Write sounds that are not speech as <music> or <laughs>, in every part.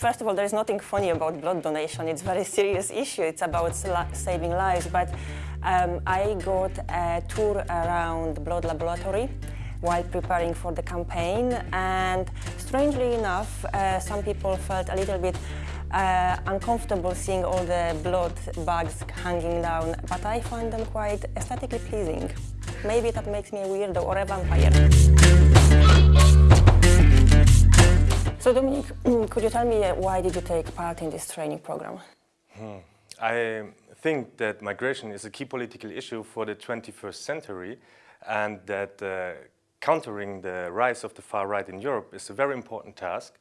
first of all, there is nothing funny about blood donation. It's a very serious issue. It's about saving lives. But um, I got a tour around blood laboratory while preparing for the campaign. And strangely enough, uh, some people felt a little bit uh, uncomfortable seeing all the blood bags hanging down, but I find them quite aesthetically pleasing. Maybe that makes me a weirdo or a vampire. So Dominic, <clears throat> could you tell me uh, why did you take part in this training program? Hmm. I think that migration is a key political issue for the 21st century and that uh, countering the rise of the far right in Europe is a very important task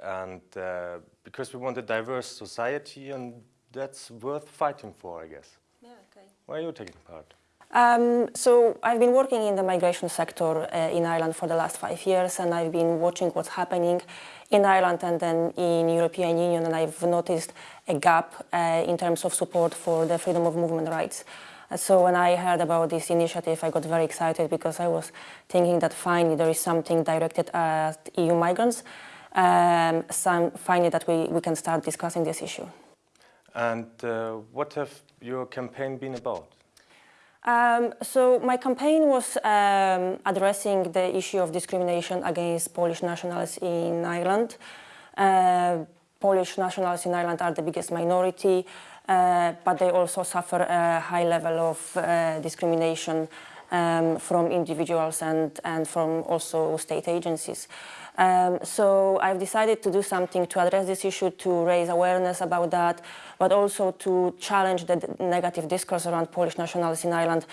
and uh, because we want a diverse society and that's worth fighting for, I guess. Yeah, okay. Why are you taking part? Um, so I've been working in the migration sector uh, in Ireland for the last five years and I've been watching what's happening in Ireland and then in European Union and I've noticed a gap uh, in terms of support for the freedom of movement rights. So when I heard about this initiative, I got very excited because I was thinking that finally there is something directed at EU migrants um, finally that we, we can start discussing this issue. And uh, what have your campaign been about? Um, so my campaign was um, addressing the issue of discrimination against Polish nationals in Ireland. Uh, Polish nationals in Ireland are the biggest minority, uh, but they also suffer a high level of uh, discrimination um, from individuals and, and from also state agencies. Um, so I've decided to do something to address this issue, to raise awareness about that, but also to challenge the negative discourse around Polish nationals in Ireland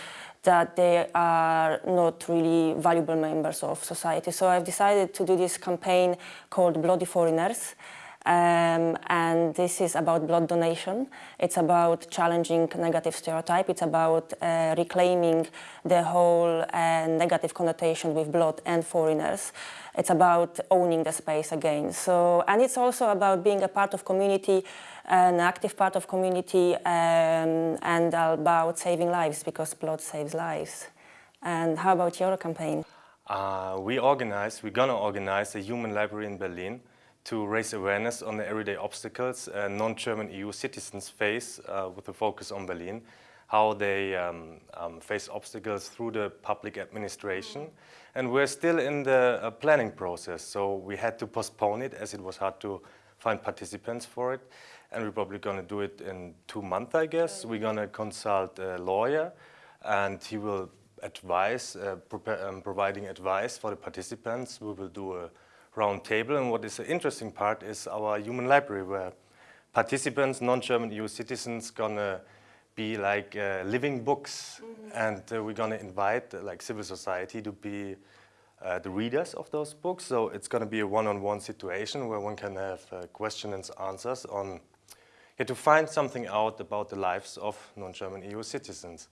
that they are not really valuable members of society. So I've decided to do this campaign called Bloody Foreigners. Um, and this is about blood donation. It's about challenging negative stereotype. It's about uh, reclaiming the whole uh, negative connotation with blood and foreigners. It's about owning the space again. So, and it's also about being a part of community, an active part of community, um, and about saving lives because blood saves lives. And how about your campaign? Uh, we organize, we're gonna organize a human library in Berlin to raise awareness on the everyday obstacles uh, non-German EU citizens face uh, with a focus on Berlin, how they um, um, face obstacles through the public administration. And we're still in the uh, planning process, so we had to postpone it as it was hard to find participants for it. And we're probably going to do it in two months, I guess. We're going to consult a lawyer and he will advise, uh, um, providing advice for the participants. We will do a round table. And what is the interesting part is our human library where participants, non-German EU citizens, gonna be like uh, living books. Mm -hmm. And uh, we're gonna invite uh, like civil society to be uh, the readers of those books. So it's gonna be a one-on-one -on -one situation where one can have uh, questions and answers on yeah, to find something out about the lives of non-German EU citizens.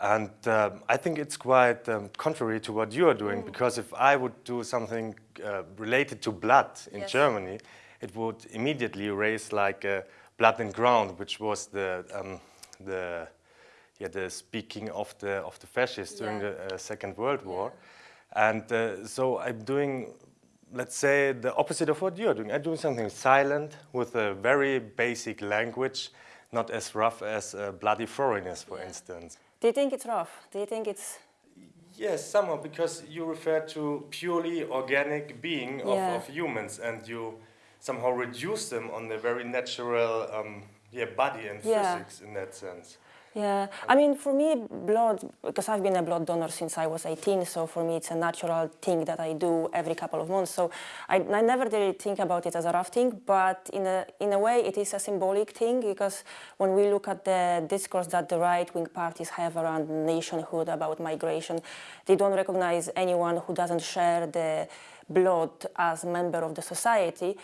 And um, I think it's quite um, contrary to what you are doing, mm. because if I would do something uh, related to blood in yes. Germany, it would immediately raise like uh, blood and ground, which was the um, the yeah the speaking of the of the fascists yeah. during the uh, Second World War, yeah. and uh, so I'm doing. Let's say the opposite of what you're doing. I'm doing something silent with a very basic language, not as rough as uh, bloody foreigners, for yeah. instance. Do you think it's rough? Do you think it's... Yes, somewhat, because you refer to purely organic being of, yeah. of humans and you somehow reduce them on the very natural um, yeah, body and yeah. physics in that sense. Yeah, I mean, for me, blood, because I've been a blood donor since I was 18, so for me it's a natural thing that I do every couple of months. So I, I never really think about it as a rough thing, but in a, in a way it is a symbolic thing because when we look at the discourse that the right-wing parties have around nationhood, about migration, they don't recognize anyone who doesn't share the blood as member of the society.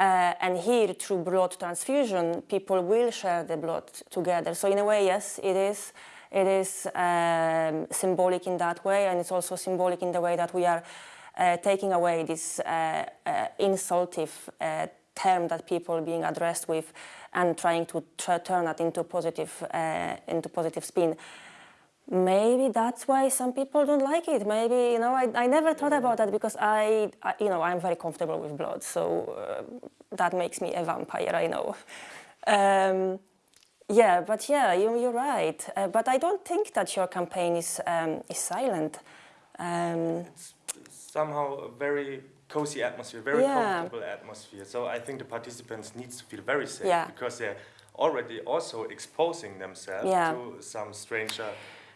Uh, and here, through blood transfusion, people will share the blood together. So in a way, yes, it is. It is um, symbolic in that way, and it's also symbolic in the way that we are uh, taking away this uh, uh insultive uh, term that people are being addressed with and trying to turn it into positive, uh, into positive spin. Maybe that's why some people don't like it. Maybe you know, I, I never thought about that because I, I you know I'm very comfortable with blood, so uh, that makes me a vampire. I know. Um, yeah, but yeah, you, you're right. Uh, but I don't think that your campaign is um, is silent. Um, It's somehow a very cozy atmosphere, very Yeah. comfortable atmosphere. So I think the participants needs to feel very safe Yeah. because they're already also exposing themselves Yeah. to some stranger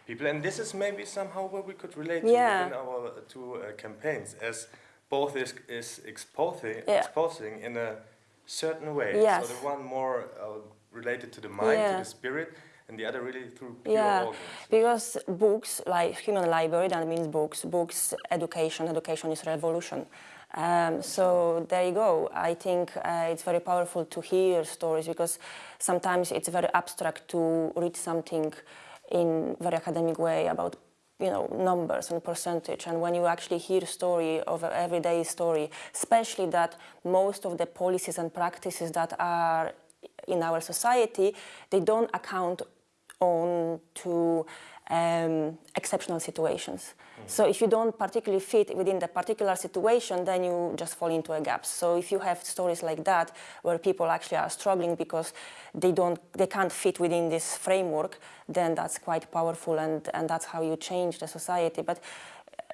people. And this is maybe somehow where we could relate Yeah. to within our two uh, campaigns as both is, is exposing, Yeah. exposing in a certain way. Yes. So the one more uh, related to the mind, Yeah. to the spirit, and the other really through pure Yeah, organs. because books, like human library, that means books. Books, education, education is revolution. Um, so there you go. I think uh, it's very powerful to hear stories because sometimes it's very abstract to read something in very academic way about you know numbers and percentage. And when you actually hear story of everyday story especially that most of the policies and practices that are in our society they don't account on to um, exceptional situations. So if you don't particularly fit within the particular situation, then you just fall into a gap. So if you have stories like that, where people actually are struggling because they don't, they can't fit within this framework, then that's quite powerful, and and that's how you change the society. But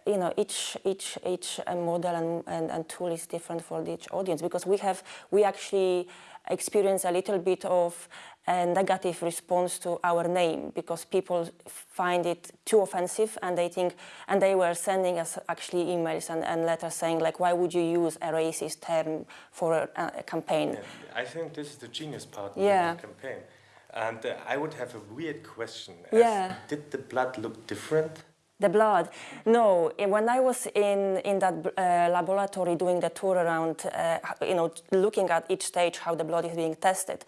you know, each each each uh, model and, and, and tool is different for each audience because we have we actually experience a little bit of a negative response to our name because people find it too offensive and they think and they were sending us actually emails and, and letters saying like why would you use a racist term for a, a campaign Yeah, I think this is the genius part Yeah. of the campaign. And uh, I would have a weird question. Yeah. Did the blood look different? The blood? No. eh, When I was in in that uh, laboratory doing the tour around, uh, you know, looking at each stage how the blood is being tested,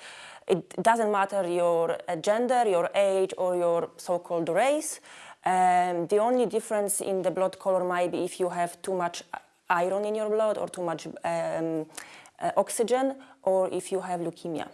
it doesn't matter your gender, your age, or your so-called race. Um, the only difference in the blood color might be if you have too much iron in your blood or too much um, uh, oxygen, or if you have leukemia.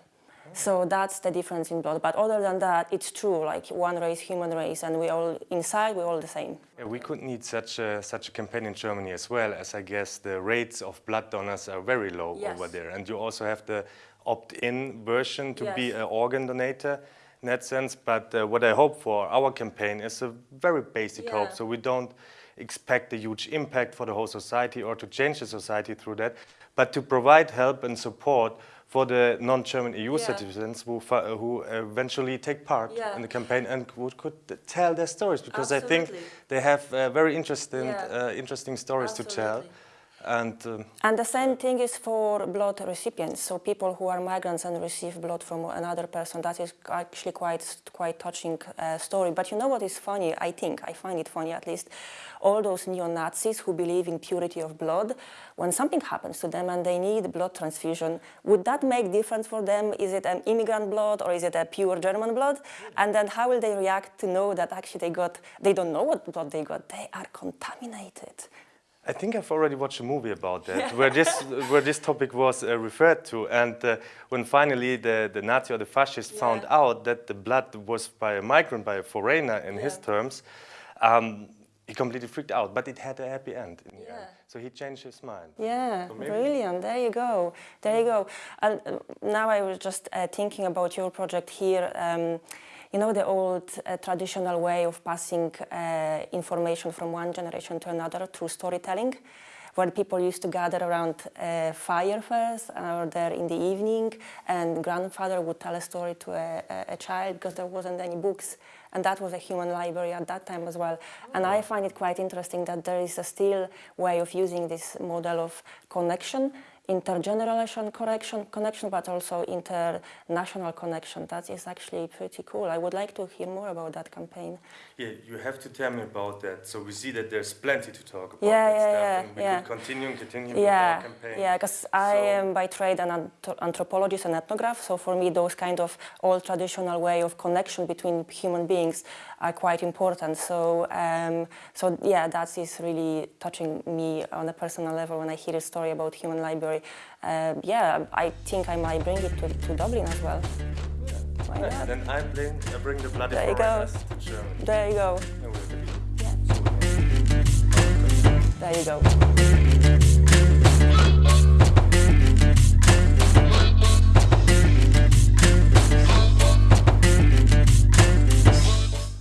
So that's the difference in blood. But other than that, it's true. Like one race, human race, and we all inside we're all the same. Yeah, we could need such a, such a campaign in Germany as well, as I guess the rates of blood donors are very low Yes. over there. And you also have the opt-in version to be an organ donator in that sense. But uh, what I hope for our campaign is a very basic Yeah. hope. So we don't expect a huge impact for the whole society or to change the society through that, but to provide help and support for the non-German EU Yeah. citizens who, who eventually take part Yeah. in the campaign and who could tell their stories because I think they have uh, very interesting, Yeah. uh, interesting stories to tell. And um, And the same thing is for blood recipients. So people who are migrants and receive blood from another person, that is actually quite quite touching uh, story. But you know what is funny? I think I find it funny at least. All those neo Nazis who believe in purity of blood, when something happens to them and they need blood transfusion, would that make difference for them? Is it an immigrant blood or is it a pure German blood? And then how will they react to know that actually they got? They don't know what blood they got. They are contaminated. I think I've already watched a movie about that, where this <laughs> where this topic was uh, referred to, and uh, when finally the, the Nazi or the fascist found out that the blood was by a migrant, by a foreigner in his terms, um, he completely freaked out. But it had a happy end in the Yeah. end, so he changed his mind. Yeah, So brilliant. There you go. There you go. And uh, now I was just uh, thinking about your project here. Um, you know the old uh, traditional way of passing uh, information from one generation to another through storytelling, where people used to gather around a fire first, or there in the evening, and grandfather would tell a story to a, a, a child because there wasn't any books, and that was a human library at that time as well. And I find it quite interesting that there is a still way of using this model of connection intergeneration connection, connection, but also international connection. That is actually pretty cool. I would like to hear more about that campaign. Yeah, you have to tell me about that. So we see that there's plenty to talk about Yeah, that yeah, stuff, yeah, and we yeah. will continue and continue Yeah, our campaign. yeah, because I am by trade an anthropologist and ethnograph, so for me those kind of old traditional way of connection between human beings are quite important. So, um, so yeah, that is really touching me on a personal level when I hear a story about human library. Uh, yeah, I think I might bring it to, to Dublin as well. Like that. Then I bring, I bring the bloody There you go. to Germany. There you go. There you go.